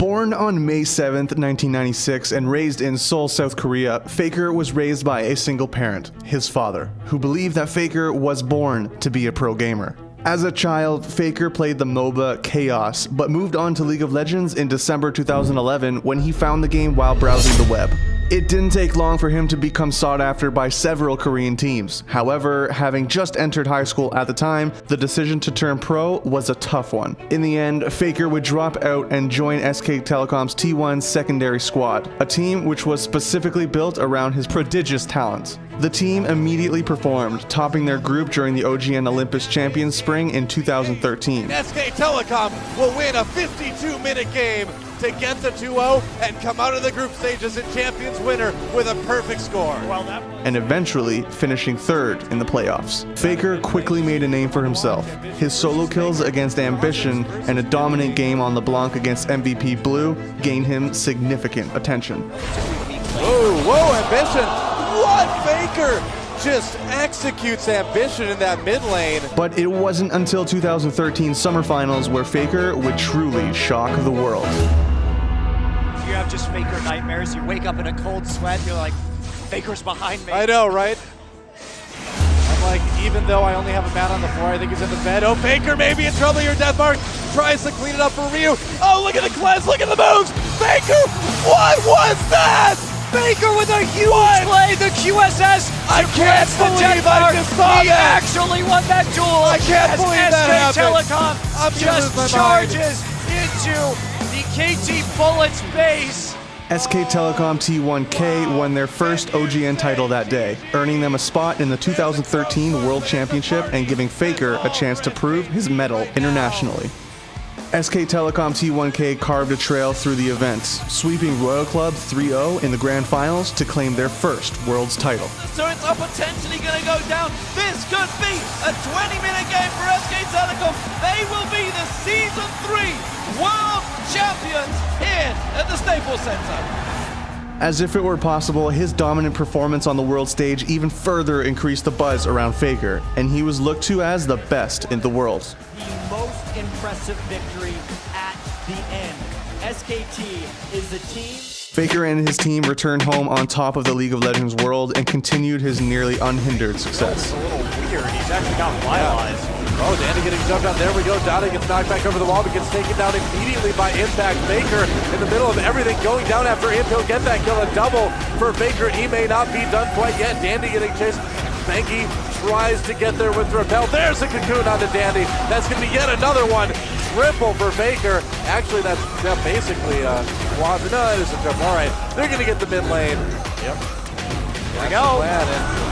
Born on May 7, 1996, and raised in Seoul, South Korea, Faker was raised by a single parent, his father, who believed that Faker was born to be a pro gamer. As a child, Faker played the MOBA Chaos, but moved on to League of Legends in December 2011 when he found the game while browsing the web. It didn't take long for him to become sought after by several Korean teams. However, having just entered high school at the time, the decision to turn pro was a tough one. In the end, Faker would drop out and join SK Telecom's T1 secondary squad, a team which was specifically built around his prodigious talent. The team immediately performed, topping their group during the OGN Olympus Champions Spring in 2013. SK Telecom will win a 52-minute game to get the 2-0 and come out of the group stages in Champions winner with a perfect score. And eventually finishing third in the playoffs. Faker quickly made a name for himself. His solo kills against Ambition and a dominant game on LeBlanc against MVP Blue gained him significant attention. Whoa, whoa, Ambition! What, Faker? just executes ambition in that mid lane. But it wasn't until 2013 Summer Finals where Faker would truly shock the world you have just Faker nightmares. You wake up in a cold sweat. You're like, Faker's behind me. I know, right? I'm like, even though I only have a man on the floor, I think he's in the bed. Oh, Faker maybe in trouble here. Deathmark tries to clean it up for Ryu. Oh, look at the cleanse. Look at the moves. Faker, what was that? Faker with a huge what? play, the QSS. I can't believe I just saw he that. actually won that duel. I can't believe SK that happened. Telecom I'm just charges into KT Bullets base. SK Telecom T1K won their first OGN title that day, earning them a spot in the 2013 World Championship and giving Faker a chance to prove his mettle internationally. SK Telecom T1K carved a trail through the events, sweeping Royal Club 3-0 in the grand finals to claim their first World's title. So it's potentially going to go down. This could be a 20-minute game for SK Telecom. They will be the Season 3 World Champions here at the Staples Center. As if it were possible, his dominant performance on the world stage even further increased the buzz around Faker, and he was looked to as the best in the world. The most impressive victory at the end. SKT is the team Faker and his team returned home on top of the League of Legends world and continued his nearly unhindered success. a little weird. He's actually got vitalized. Oh, Dandy getting jumped on. There we go. Dade gets knocked back over the wall, but gets taken down immediately by Impact. Faker in the middle of everything going down after him. He'll get that kill. A double for Faker. He may not be done quite yet. Dandy getting chased. Bengi tries to get there with Repel. There's a cocoon on the Dandy. That's going to be yet another one. Triple for Faker. Actually, that's yeah, basically uh, a quad. No, it is a triple. All right, they're going to get the mid lane. Yep. There we go.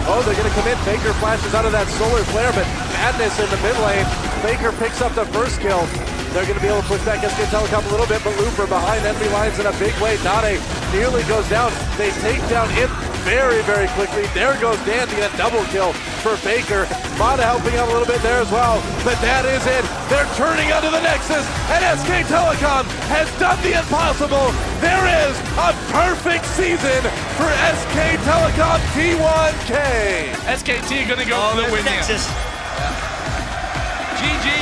Oh, they're going to come in. Faker flashes out of that solar flare, but Madness in the mid lane. Faker picks up the first kill. They're going to be able to push back SK Telecom a little bit, but Looper behind enemy lines in a big way. Dade nearly goes down. They take down it very, very quickly. There goes Dandy, a double kill for Faker. Mata helping out a little bit there as well, but that is it. They're turning onto the Nexus, and SK Telecom has done the impossible. There is a perfect season for SK Telecom T1K. SKT going to go oh, for the oh, win Nexus. here.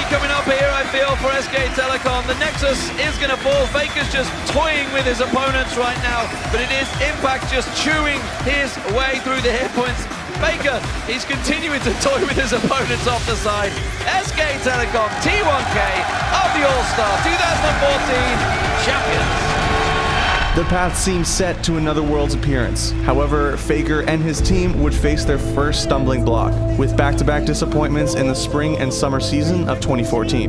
Coming up here, I feel, for SK Telecom. The Nexus is going to fall. Faker's just toying with his opponents right now, but it is Impact just chewing his way through the hit points. Faker, he's continuing to toy with his opponents off the side. SK Telecom, T1K of the All-Star 2014 champions. The path seemed set to another Worlds appearance. However, Faker and his team would face their first stumbling block, with back-to-back -back disappointments in the spring and summer season of 2014.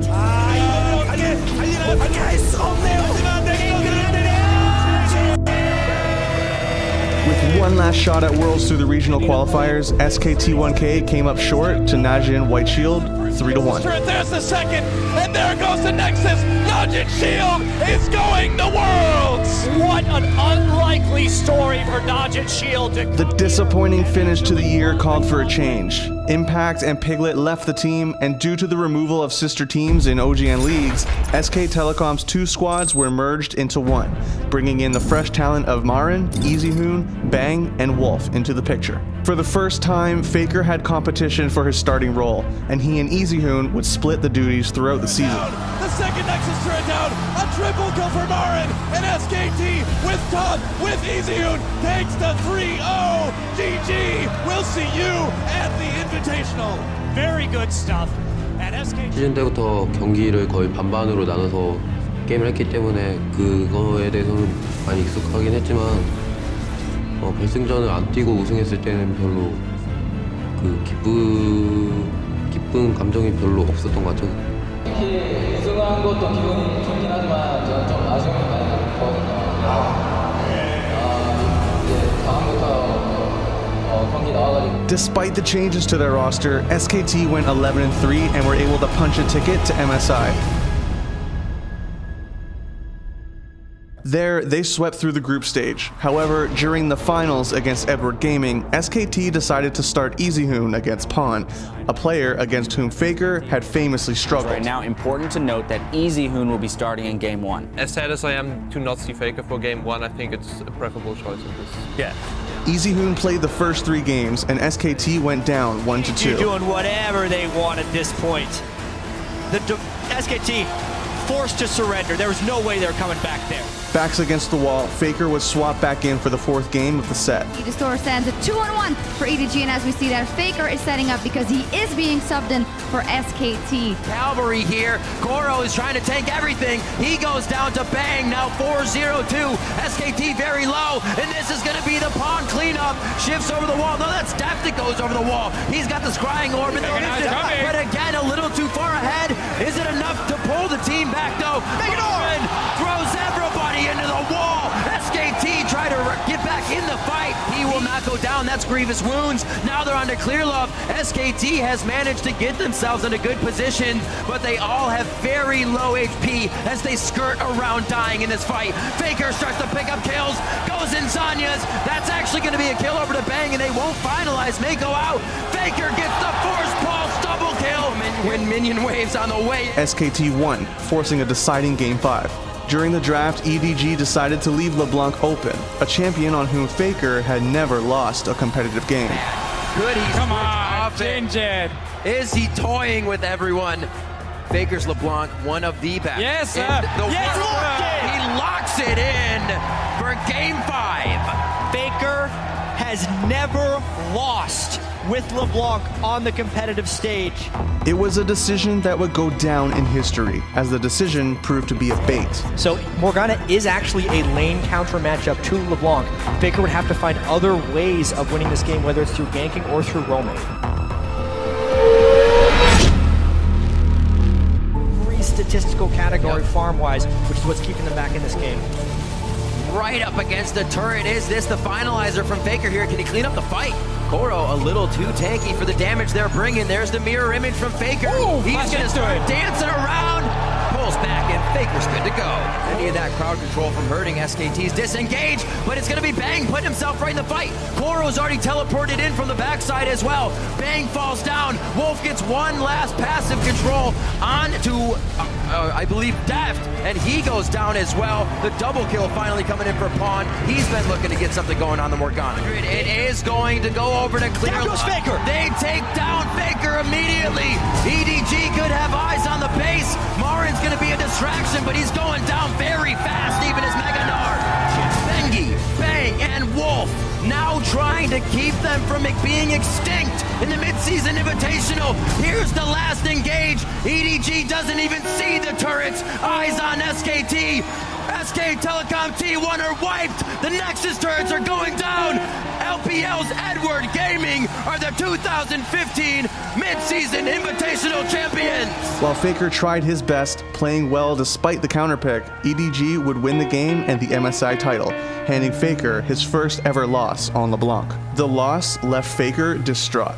With one last shot at Worlds through the regional qualifiers, SKT1K came up short to Najin White Shield 3 to 1. There's the second, and there goes the Nexus. Najin Shield is going the Worlds. What an unlikely story for Najin Shield. The disappointing finish to the year called for a change. Impact and Piglet left the team, and due to the removal of sister teams in OGN leagues, SK Telecom's two squads were merged into one, bringing in the fresh talent of Marin, Easyhoon, Bang, and Wolf into the picture. For the first time, Faker had competition for his starting role, and he and Easyhoon would split the duties throughout the season. The second Nexus turret down, a triple kill for Marin, and SKT with Todd, with Easyhoon, takes the 3-0. GG, we'll see you at 시즌 때부터 경기를 거의 반반으로 나눠서 게임을 했기 때문에 그거에 대해서는 많이 익숙하긴 했지만 어, 결승전을 안 뛰고 우승했을 때는 별로 그 기쁜 기쁜 감정이 별로 없었던 것 같아요. 우승한 것도 기분이 좋긴 하지만 저는 좀 아쉬움이 많이 남거든요. 아, 이제 다음부터 어, 경기 나와가지고 Despite the changes to their roster, SKT went 11 and 3 and were able to punch a ticket to MSI. There, they swept through the group stage. However, during the finals against Edward Gaming, SKT decided to start Easyhoon against Pawn, a player against whom Faker had famously struggled. Right now, important to note that Easyhoon will be starting in game one. As sad as I am to not see Faker for game one, I think it's a preferable choice in this. Yeah. Easyhoon played the first three games, and SKT went down 1 to 2. You're doing whatever they want at this point. The SKT forced to surrender. There was no way they were coming back there. Backs against the wall, Faker was swapped back in for the fourth game of the set. Store sends a 2 on 1 for EDG, and as we see that Faker is setting up because he is being subbed in for SKT. Calvary here. Koro is trying to tank everything. He goes down to Bang, now 4-0-2. SKT very low, and this is going to be the pawn cleanup. Shifts over the wall. No, that's Deft that goes over the wall. He's got the scrying orb and the but again, a little down. That's grievous wounds. Now they're on to Clearlove. SKT has managed to get themselves in a good position, but they all have very low HP as they skirt around dying in this fight. Faker starts to pick up kills, goes in Zhonya's. That's actually going to be a kill over to Bang, and they won't finalize. May go out. Faker gets the force pulse double kill. When minion waves on the way. SKT won, forcing a deciding Game 5. During the draft, EDG decided to leave LeBlanc open, a champion on whom Faker had never lost a competitive game. Good, he's Come on, off it. Jinjin. Is he toying with everyone? Faker's LeBlanc, one of the best. Yes, sir. The Yes, world- He locks it in for game five. Faker has never lost with LeBlanc on the competitive stage. It was a decision that would go down in history, as the decision proved to be a bait. So Morgana is actually a lane counter matchup to LeBlanc. Faker would have to find other ways of winning this game, whether it's through ganking or through roaming. Free statistical category farm-wise, which is what's keeping them back in this game. Right up against the turret. Is this the finalizer from Faker here? Can he clean up the fight? Koro a little too tanky for the damage they're bringing. There's the mirror image from Faker. Ooh, He's going to start dancing around. Pulls back and Faker's good to go. Any of that crowd control from hurting SKT's disengage, but it's going to be Bang putting himself right in the fight. Koro's already teleported in from the backside as well. Bang falls down. Wolf gets one last passive control on to, uh, uh, I believe, Deft, and he goes down as well. The double kill finally coming in for Pawn. He's been looking to get something going on the Morgana. It is going to go over to Clear. Down goes Love. Faker. They take down Faker immediately. EDG could have eyes on the base. Marin's going to be a distraction, but he's going down very fast, even as Meganar. Bengi, Bang, and Wolf now trying to keep them from being extinct in the midseason invitational. Here's the last engage. EDG doesn't even see the turrets. Eyes on SKT. SK Telecom T1 are wiped. The Nexus turrets are going down. LPL's Edward Gaming are the 2015 midseason invitational champions. While Faker tried his best, playing well despite the counterpick, EDG would win the game and the MSI title, handing Faker his first ever loss on LeBlanc. The loss left Faker distraught.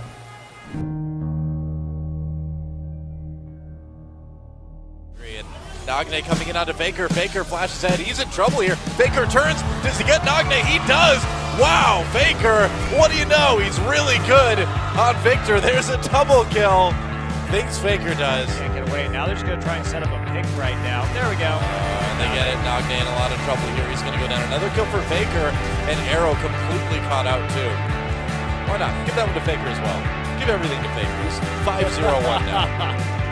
Nagne coming in onto Faker. Faker flashes ahead. He's in trouble here. Faker turns. Does he get Nagne? He does. Wow, Faker. What do you know? He's really good on Viktor. There's a double kill. Thinks Faker does. Can't get away. Now they're just going to try and set up a pick right now. There we go. And they get it. Nagne in a lot of trouble here. He's going to go down. Another kill for Faker. And Arrow completely caught out too. Why not? Give that one to Faker as well. Give everything to Faker. He's 5-0-1 now.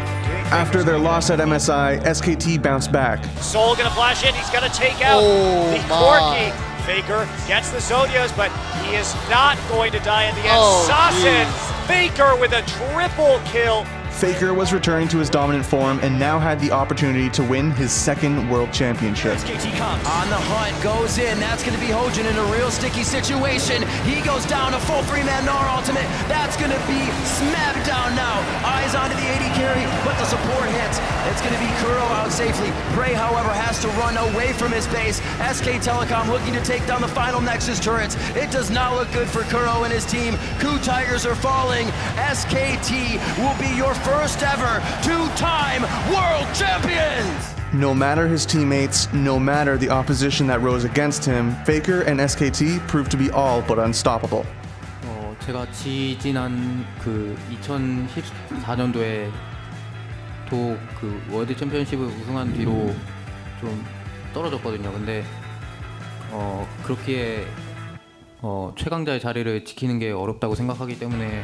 After their loss at MSI, SKT bounced back. Soul gonna flash in. He's gonna take out Oh, the my. Corki. Faker gets the Zodios, but he is not going to die in the end. Oh, Sassen Faker with a triple kill. Faker was returning to his dominant form and now had the opportunity to win his second world championship. On the hunt, goes in. That's going to be Hojin in a real sticky situation. He goes down a full three-man Gnar ultimate. That's going to be smacked down now. Eyes onto the 80 carry, but the support hits. It's going to be Kuro out safely. Prey, however, has to run away from his base. SK Telecom looking to take down the final Nexus turrets. It does not look good for Kuro and his team. KOO Tigers are falling. SKT will be your first ever two-time world champions. No matter his teammates, no matter the opposition that rose against him, Faker and SKT proved to be all but unstoppable. 어, 제가 지지난 그 2014년도에 또그 월드 챔피언십을 우승한 뒤로 좀 떨어졌거든요. 근데 어, 그렇기에 어, 최강자의 자리를 지키는 게 어렵다고 생각하기 때문에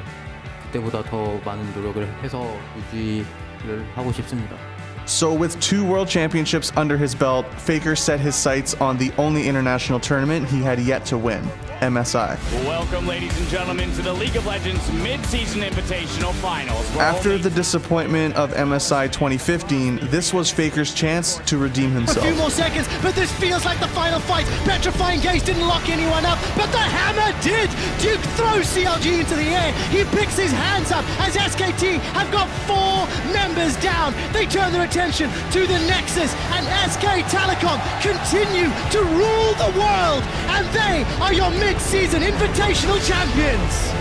그때보다 더 많은 노력을 해서 유지를 하고 싶습니다. So, with two world championships under his belt, Faker set his sights on the only international tournament he had yet to win MSI. Welcome, ladies and gentlemen, to the League of Legends Mid-Season Invitational Finals. where After the disappointment of MSI 2015, this was Faker's chance to redeem himself. A few more seconds, but this feels like the final fight. Petrifying Gaze didn't lock anyone up, but the hammer did. Duke throws CLG into the air. He picks his hands up as SKT have got four members down. They turn their attention to the Nexus, and SK Telecom continue to rule the world, and they are your mid-season invitational champions.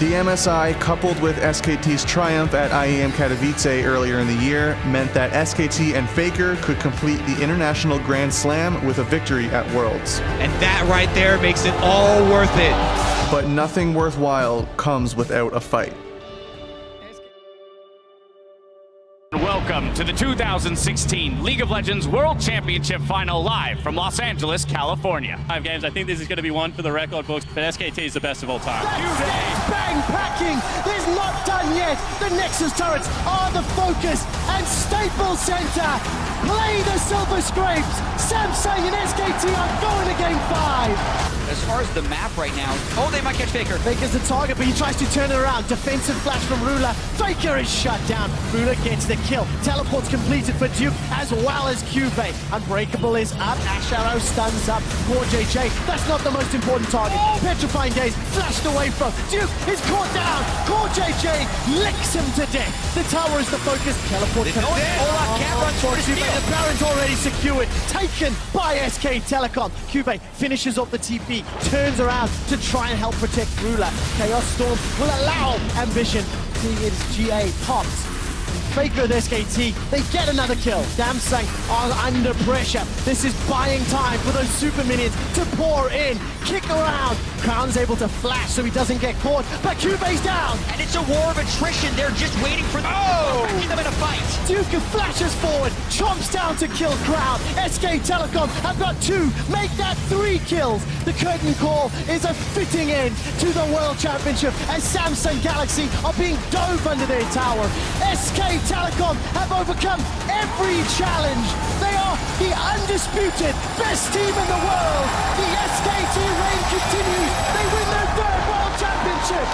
The MSI, coupled with SKT's triumph at IEM Katowice earlier in the year, meant that SKT and Faker could complete the International Grand Slam with a victory at Worlds. And that right there makes it all worth it. But nothing worthwhile comes without a fight. To the 2016 League of Legends World Championship Final live from Los Angeles, California. Five games. I think this is going to be one for the record books, but SKT is the best of all time. Bang packing! There's not done yet! The Nexus turrets are the focus and Staples Center play the Silver Scrapes! Samsung and SKT are going to game five! As far as the map right now, oh, they might catch Faker. Faker's the target, but he tries to turn it around. Defensive flash from Ruler. Faker is shut down. Ruler gets the kill. Teleport's completed for Duke as well as Cube. Unbreakable is up. Ash Arrow stuns up. Poor JJ. That's not the most important target. Oh! Petrifying Gaze flashed away from. Duke is caught down. CoreJJ licks him to death. The tower is the focus. Teleport know it. Ola can't run Cube, the Baron's already secured. Taken by SK Telecom. Cube finishes off the TP. Turns around to try and help protect Ruler. Chaos Storm will allow Ambition. Seeing it as GA pops. Faker with SKT, they get another kill. Samsung are under pressure. This is buying time for those super minions to pour in, kick around. Crown's able to flash so he doesn't get caught, but Cube's down. And it's a war of attrition. They're just waiting for the oh! them in a fight. Duke flashes forward, chomps down to kill Crown. SK Telecom have got two, make that three kills. The curtain call is a fitting end to the World Championship as Samsung Galaxy are being dove under their tower. SK Telecom have overcome every challenge. They are the undisputed best team in the world. The SKT reign continues. They win their third World Championship.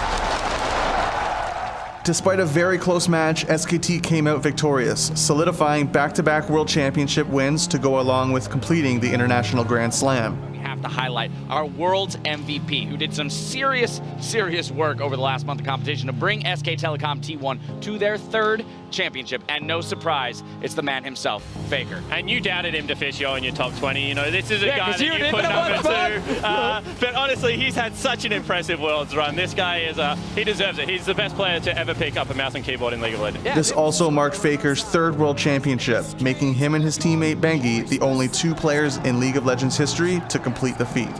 Despite a very close match, SKT came out victorious, solidifying back to back World Championship wins to go along with completing the International Grand Slam. To highlight our world's MVP, who did some serious, serious work over the last month of competition to bring SK Telecom T1 to their third championship. And no surprise, it's the man himself, Faker. And you doubted him to fish you in your top 20. You know, this is a Yeah, guy that you put number two. Uh, but honestly, he's had such an impressive Worlds run. This guy is, uh, he deserves it. He's the best player to ever pick up a mouse and keyboard in League of Legends. This also marked Faker's third World Championship, making him and his teammate Bengi the only two players in League of Legends history to complete the feat.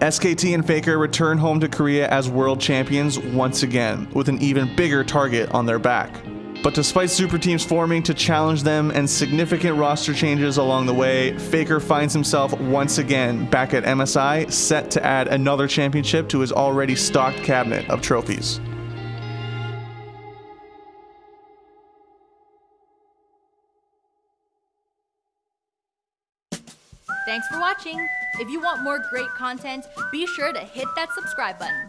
SKT and Faker return home to Korea as world champions once again, with an even bigger target on their back. But despite super teams forming to challenge them and significant roster changes along the way, Faker finds himself once again back at MSI, set to add another championship to his already stocked cabinet of trophies. Thanks for watching. If you want more great content, be sure to hit that subscribe button.